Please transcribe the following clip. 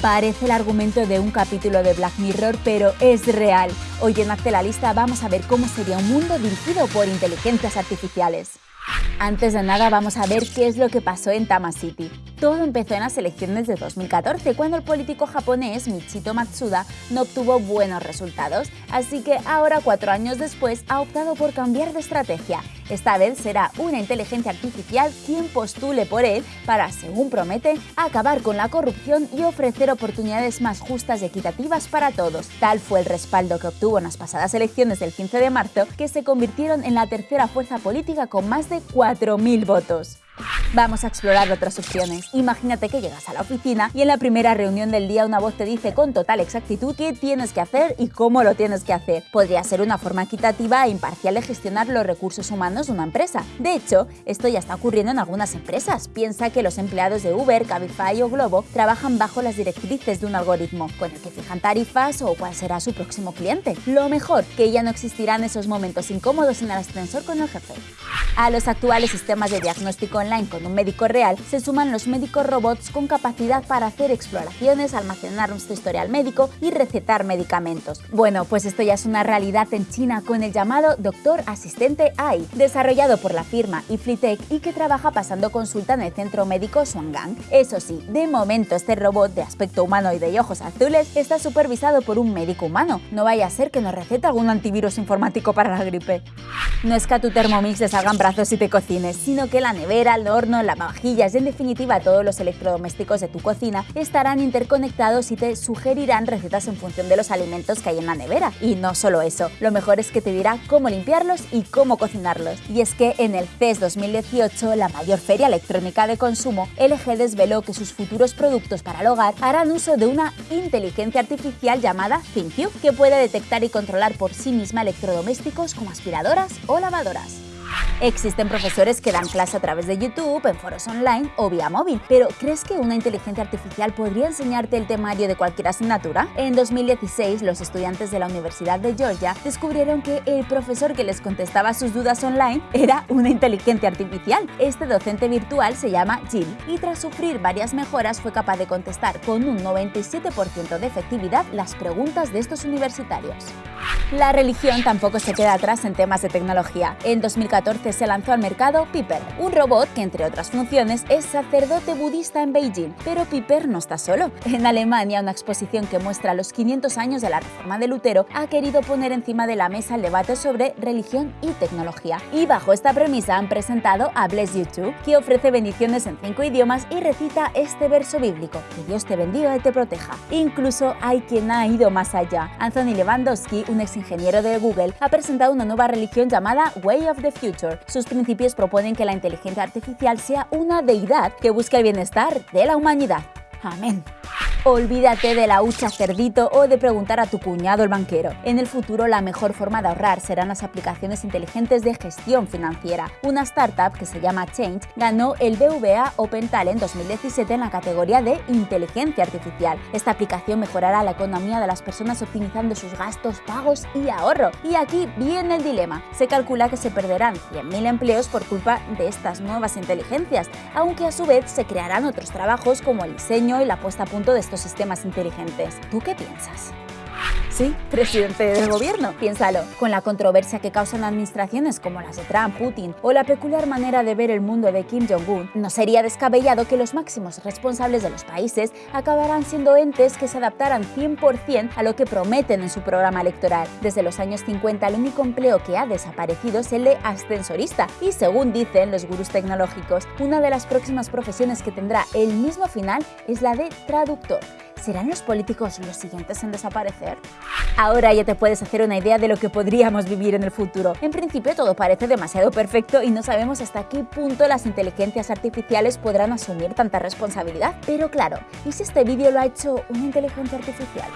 Parece el argumento de un capítulo de Black Mirror, pero es real. Hoy en Hazte la Lista vamos a ver cómo sería un mundo dirigido por inteligencias artificiales. Antes de nada vamos a ver qué es lo que pasó en Tama City. Todo empezó en las elecciones de 2014, cuando el político japonés Michito Matsuda no obtuvo buenos resultados, así que ahora, cuatro años después, ha optado por cambiar de estrategia. Esta vez será una inteligencia artificial quien postule por él para, según promete, acabar con la corrupción y ofrecer oportunidades más justas y equitativas para todos. Tal fue el respaldo que obtuvo en las pasadas elecciones del 15 de marzo, que se convirtieron en la tercera fuerza política con más de 4.000 votos. Vamos a explorar otras opciones. Imagínate que llegas a la oficina y en la primera reunión del día una voz te dice con total exactitud qué tienes que hacer y cómo lo tienes que hacer. Podría ser una forma equitativa e imparcial de gestionar los recursos humanos de una empresa. De hecho, esto ya está ocurriendo en algunas empresas. Piensa que los empleados de Uber, Cabify o Globo trabajan bajo las directrices de un algoritmo, con el que fijan tarifas o cuál será su próximo cliente. Lo mejor, que ya no existirán esos momentos incómodos en el ascensor con el jefe. A los actuales sistemas de diagnóstico online con un médico real se suman los médicos robots con capacidad para hacer exploraciones, almacenar nuestro historial médico y recetar medicamentos. Bueno, pues esto ya es una realidad en China con el llamado Doctor Asistente AI, desarrollado por la firma Iflitech y que trabaja pasando consulta en el centro médico Shuanggang. Eso sí, de momento este robot de aspecto humanoide y ojos azules está supervisado por un médico humano. No vaya a ser que nos recete algún antivirus informático para la gripe. No es que a tu Thermomix le salgan brazos y te cocines, sino que la nevera, el horno, las lavavajillas y en definitiva todos los electrodomésticos de tu cocina estarán interconectados y te sugerirán recetas en función de los alimentos que hay en la nevera. Y no solo eso, lo mejor es que te dirá cómo limpiarlos y cómo cocinarlos. Y es que en el CES 2018, la mayor feria electrónica de consumo, LG desveló que sus futuros productos para el hogar harán uso de una inteligencia artificial llamada ThinQ, que puede detectar y controlar por sí misma electrodomésticos como aspiradoras o lavadoras. Existen profesores que dan clase a través de YouTube, en foros online o vía móvil, pero ¿crees que una inteligencia artificial podría enseñarte el temario de cualquier asignatura? En 2016, los estudiantes de la Universidad de Georgia descubrieron que el profesor que les contestaba sus dudas online era una inteligencia artificial. Este docente virtual se llama Jill y tras sufrir varias mejoras fue capaz de contestar con un 97% de efectividad las preguntas de estos universitarios. La religión tampoco se queda atrás en temas de tecnología. En 2014 se lanzó al mercado Piper, un robot que entre otras funciones es sacerdote budista en Beijing. Pero Piper no está solo. En Alemania, una exposición que muestra los 500 años de la reforma de Lutero ha querido poner encima de la mesa el debate sobre religión y tecnología. Y bajo esta premisa han presentado a Bless You Too, que ofrece bendiciones en cinco idiomas y recita este verso bíblico, que Dios te bendiga y te proteja. Incluso hay quien ha ido más allá. Anthony Lewandowski, un ex ingeniero de Google, ha presentado una nueva religión llamada Way of the Future. Sus principios proponen que la inteligencia artificial sea una deidad que busque el bienestar de la humanidad. Amén. Olvídate de la hucha cerdito o de preguntar a tu cuñado el banquero. En el futuro la mejor forma de ahorrar serán las aplicaciones inteligentes de gestión financiera. Una startup que se llama Change ganó el BVA Open Talent 2017 en la categoría de inteligencia artificial. Esta aplicación mejorará la economía de las personas optimizando sus gastos, pagos y ahorro. Y aquí viene el dilema. Se calcula que se perderán 100.000 empleos por culpa de estas nuevas inteligencias, aunque a su vez se crearán otros trabajos como el diseño y la puesta a punto de sistemas inteligentes. ¿Tú qué piensas? Sí, presidente del gobierno, piénsalo. Con la controversia que causan administraciones como las de Trump, Putin o la peculiar manera de ver el mundo de Kim Jong-un, no sería descabellado que los máximos responsables de los países acabarán siendo entes que se adaptaran 100% a lo que prometen en su programa electoral. Desde los años 50 el único empleo que ha desaparecido es el de ascensorista y según dicen los gurús tecnológicos, una de las próximas profesiones que tendrá el mismo final es la de traductor. ¿Serán los políticos los siguientes en desaparecer? Ahora ya te puedes hacer una idea de lo que podríamos vivir en el futuro. En principio todo parece demasiado perfecto y no sabemos hasta qué punto las inteligencias artificiales podrán asumir tanta responsabilidad. Pero claro, ¿y si este vídeo lo ha hecho una inteligencia artificial?